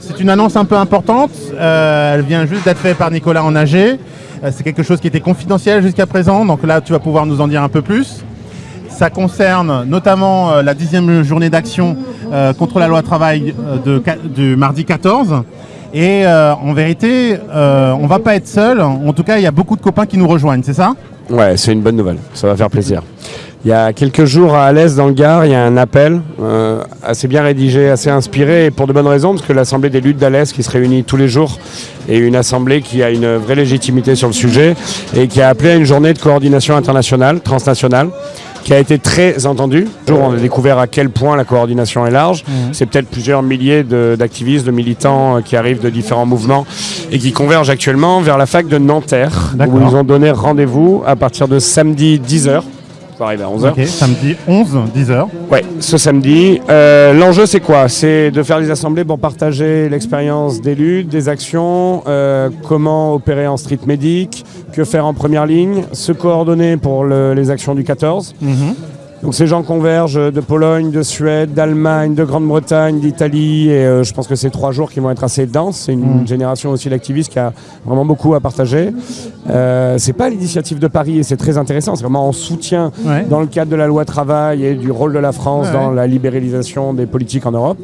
C'est une annonce un peu importante. Euh, elle vient juste d'être faite par Nicolas en AG. Euh, c'est quelque chose qui était confidentiel jusqu'à présent. Donc là, tu vas pouvoir nous en dire un peu plus. Ça concerne notamment euh, la dixième journée d'action euh, contre la loi travail du mardi 14. Et en vérité, on va pas être seul. En tout cas, il y a beaucoup de copains qui nous rejoignent, c'est ça? Ouais, c'est une bonne nouvelle. Ça va faire plaisir. Il y a quelques jours à Alès, dans le Gard, il y a un appel euh, assez bien rédigé, assez inspiré, et pour de bonnes raisons, parce que l'Assemblée des luttes d'Alès, qui se réunit tous les jours, est une assemblée qui a une vraie légitimité sur le sujet, et qui a appelé à une journée de coordination internationale, transnationale, qui a été très entendue. Un jour, on a découvert à quel point la coordination est large. C'est peut-être plusieurs milliers d'activistes, de, militants euh, qui arrivent de différents mouvements et qui convergent actuellement vers la fac de Nanterre, où ils ont donné rendez-vous à partir de samedi 10h. Ça arrive à 11h. Ok, samedi 11, 10h. Ouais, ce samedi. Euh, L'enjeu, c'est quoi? C'est de faire des assemblées pour partager l'expérience des luttes, des actions, euh, comment opérer en street medic, que faire en première ligne, se coordonner pour le- les actions du 14. Donc ces gens convergent de Pologne, de Suède, d'Allemagne, de Grande-Bretagne, d'Italie, et euh, je pense que c'est trois jours qui vont être assez denses. C'est une génération aussi d'activistes qui a vraiment beaucoup à partager. Euh, c'est pas l'initiative de Paris et c'est très intéressant. C'est vraiment en soutien Ouais. dans le cadre de la loi travail et du rôle de la France Ouais, dans la libéralisation des politiques en Europe.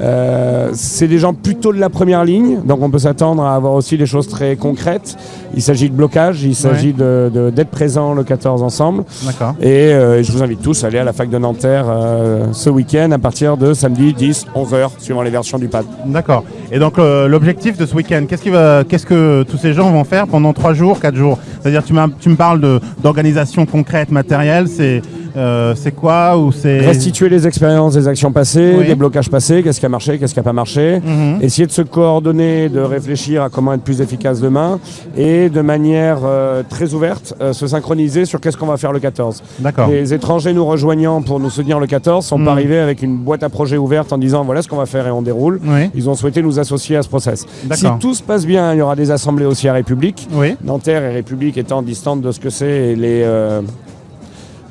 Euh, c'est des gens plutôt de la première ligne, donc on peut s'attendre à avoir aussi des choses très concrètes. Il s'agit de blocage, il s'agit de- d'être présent le 14 ensemble. D'accord. Et euh, je vous invite tous à aller à la fac de Nanterre euh, ce week-end à partir de samedi 10, 11h, suivant les versions du pad. D'accord. Et donc l'objectif de ce week-end, qu'est-ce, que tous ces gens vont faire pendant trois jours, quatre jours? C'est-à-dire tu, tu me parles d'organisation concrète, matérielle, c'est, euh, c'est quoi ou c'est... Restituer les expériences des actions passées, Oui. des blocages passés, qu'est-ce qui a marché, qu'est-ce qui n'a pas marché. Mhm. Essayer de se coordonner, de réfléchir à comment être plus efficace demain et de manière euh, très ouverte, euh, se synchroniser sur qu'est-ce qu'on va faire le 14. D'accord. Les étrangers nous rejoignant pour nous soutenir le 14 sont Mhm. pas arrivés avec une boîte à projets ouverte en disant voilà ce qu'on va faire et on déroule. Oui. Ils ont souhaité nous associer à ce process. Si tout se passe bien, il y aura des assemblées aussi à République. Oui. Nanterre et République étant distantes de ce que c'est les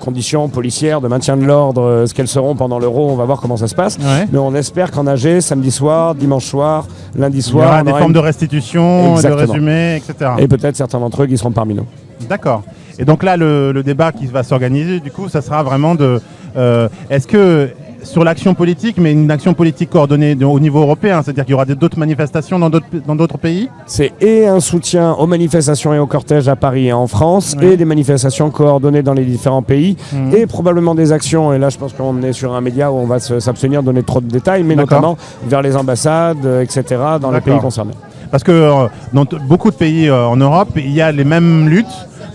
conditions policières de maintien de l'ordre, euh, ce qu'elles seront pendant l'euro, on va voir comment ça se passe. Ouais. Mais on espère qu'en AG, samedi soir, dimanche soir, lundi Il y soir, aura on des aura formes une- de restitution, de résumé, etc. et peut-être certains d'entre eux qui seront parmi nous. D'accord. Et donc là, le, le débat qui va s'organiser, du coup, ça sera vraiment de... euh, est-ce que sur l'action politique, mais une action politique coordonnée de- au niveau européen, c'est-à-dire qu'il y aura d'autres manifestations dans d'autres, pays C'est et un soutien aux manifestations et aux cortèges à Paris et en France, Oui. et des manifestations coordonnées dans les différents pays, Mhm. et probablement des actions, et là je pense qu'on est sur un média où on va s'abstenir de donner trop de détails, mais notamment vers les ambassades, euh, etc., dans les pays concernés. Parce que euh, dans beaucoup de pays euh, en Europe, il y a les mêmes luttes.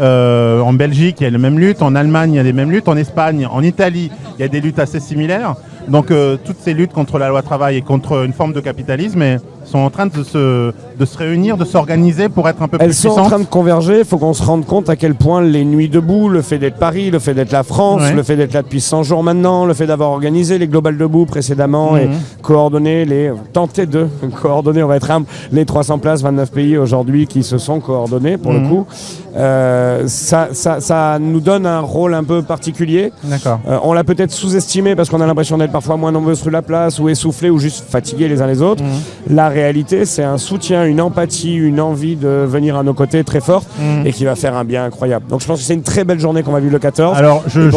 Euh, en Belgique, il y a les mêmes luttes. En Allemagne, il y a les mêmes luttes. En Espagne, en Italie, il y a des luttes assez similaires. Donc, euh, toutes ces luttes contre la loi travail et contre une forme de capitalisme sont en train de se, de se réunir, de s'organiser pour être un peu Elles plus sont en train de converger, il faut qu'on se rende compte à quel point les nuits debout, le fait d'être Paris, le fait d'être la France, Ouais. le fait d'être là depuis 100 jours maintenant, le fait d'avoir organisé les Global Debout précédemment et Mhm. coordonner les, tenter de coordonner, on va être humble, les 300 places, 29 pays aujourd'hui qui se sont coordonnés pour Mhm. le coup, euh, ça, ça, ça nous donne un rôle un peu particulier. D'accord. Euh, on l'a peut-être sous-estimé parce qu'on a l'impression d'être parfois moins nombreux sur la place ou essoufflés ou juste fatigués les uns les autres. Mhm. La réalité, c'est un soutien, une empathie, une envie de venir à nos côtés très forte Mhm. et qui va faire un bien incroyable. Donc je pense que c'est une très belle journée qu'on va vivre le 14. Alors, je,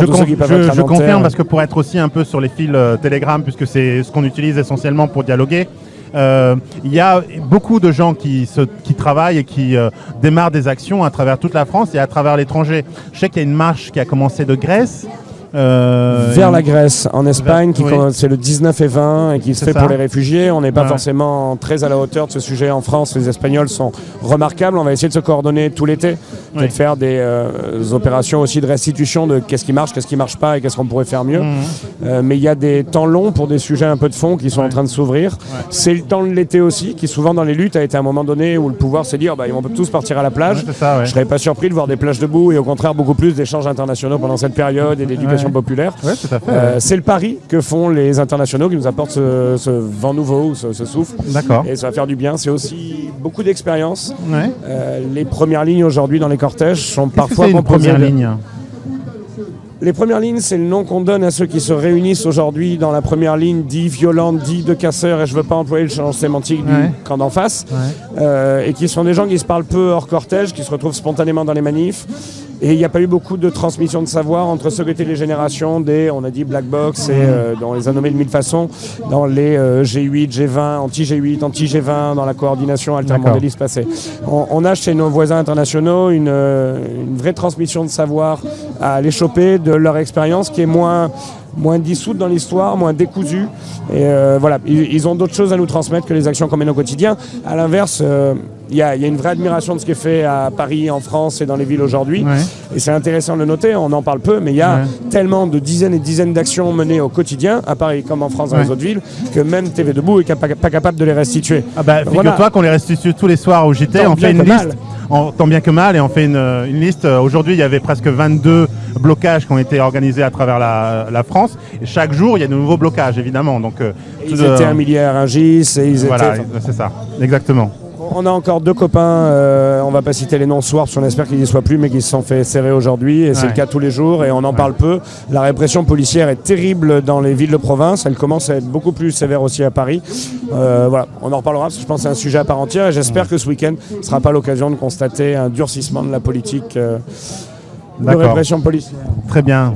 confirme parce que pour être aussi un peu sur les fils euh, Telegram, puisque c'est ce qu'on utilise essentiellement pour dialoguer, euh, il y a beaucoup de gens qui, se, qui travaillent et qui euh, démarrent des actions à travers toute la France et à travers l'étranger. Je sais qu'il y a une marche qui a commencé de Grèce. Euh, vers la Grèce, en Espagne, qui oui. c'est le 19 et 20 et qui se fait ça. pour les réfugiés. On n'est pas Ouais. forcément très à la hauteur de ce sujet en France. Les Espagnols sont remarquables. On va essayer de se coordonner tout l'été Oui. et de faire des euh, opérations aussi de restitution de qu'est-ce qui marche, qu'est-ce qui marche pas et qu'est-ce qu'on pourrait faire mieux. Mhm. Euh, mais il y a des temps longs pour des sujets un peu de fond qui sont Ouais. en train de s'ouvrir. C'est le temps de l'été aussi, qui souvent dans les luttes a été un moment donné où le pouvoir s'est dit oh, bah, ils vont tous partir à la plage. Ça. Je serais pas surpris de voir des plages debout et au contraire beaucoup plus d'échanges internationaux pendant cette période et d'éducation Ouais. Ouais, fait. Euh, ouais. c'est le pari que font les internationaux qui nous apportent ce, ce vent nouveau, ce, ce souffle. D'accord. Et ça va faire du bien. C'est aussi beaucoup d'expérience. Ouais. Euh, les premières lignes aujourd'hui dans les cortèges sont parfois composées première de- ligne Les premières lignes, c'est le nom qu'on donne à ceux qui se réunissent aujourd'hui dans la première ligne, dit violente, dit de casseurs, et je ne veux pas employer le champ sémantique du camp d'en face, euh, et qui sont des gens qui se parlent peu hors cortège, qui se retrouvent spontanément dans les manifs. Et il n'y a pas eu beaucoup de transmission de savoir entre ceux qui étaient les générations des, on a dit, black box, et euh, on les a nommés de mille façons, dans les G8, G20, anti-G8, anti-G20, dans la coordination altermondialiste passée. On, on, a chez nos voisins internationaux une, une vraie transmission de savoir à les choper de leur expérience qui est moins, moins dissoute dans l'histoire, moins décousue. Et euh, voilà, ils, ont d'autres choses à nous transmettre que les actions qu'on mène au quotidien. À l'inverse, euh, il y, a une vraie admiration de ce qui est fait à Paris, en France et dans les villes aujourd'hui. Et c'est intéressant de le noter, on en parle peu, mais il y a tellement de dizaines et dizaines d'actions menées au quotidien, à Paris comme en France dans les autres villes, que même TV Debout est pas, capable de les restituer. Ah bah, figure-toi qu'on les restitue tous les soirs au JT, on fait une liste tant bien que mal, et on fait une, liste. Aujourd'hui, il y avait presque 22 blocages qui ont été organisés à travers la, France. Et chaque jour, il y a de nouveaux blocages, évidemment. Donc, euh, ils étaient un milliard à GIS et ils voilà, c'est ça, exactement. On a encore deux copains, euh, on va pas citer les noms ce soir, parce qu'on espère qu'ils n'y soient plus, mais qui se sont fait serrer aujourd'hui, et c'est le cas tous les jours, et on en parle peu. La répression policière est terrible dans les villes de province, elle commence à être beaucoup plus sévère aussi à Paris. Euh, voilà, on en reparlera, parce que je pense que c'est un sujet à part entière, et j'espère que ce week-end ne sera pas l'occasion de constater un durcissement de la politique. Euh, de répression policière. Très bien.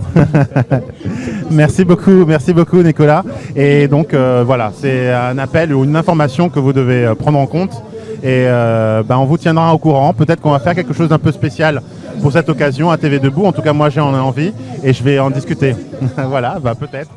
merci beaucoup, merci beaucoup Nicolas. Et donc voilà, c'est un appel ou une information que vous devez prendre en compte et euh, ben, on vous tiendra au courant. Peut-être qu'on va faire quelque chose d'un peu spécial pour cette occasion à TV Debout. En tout cas, moi, j'ai en envie et je vais en discuter. voilà, bah, peut-être.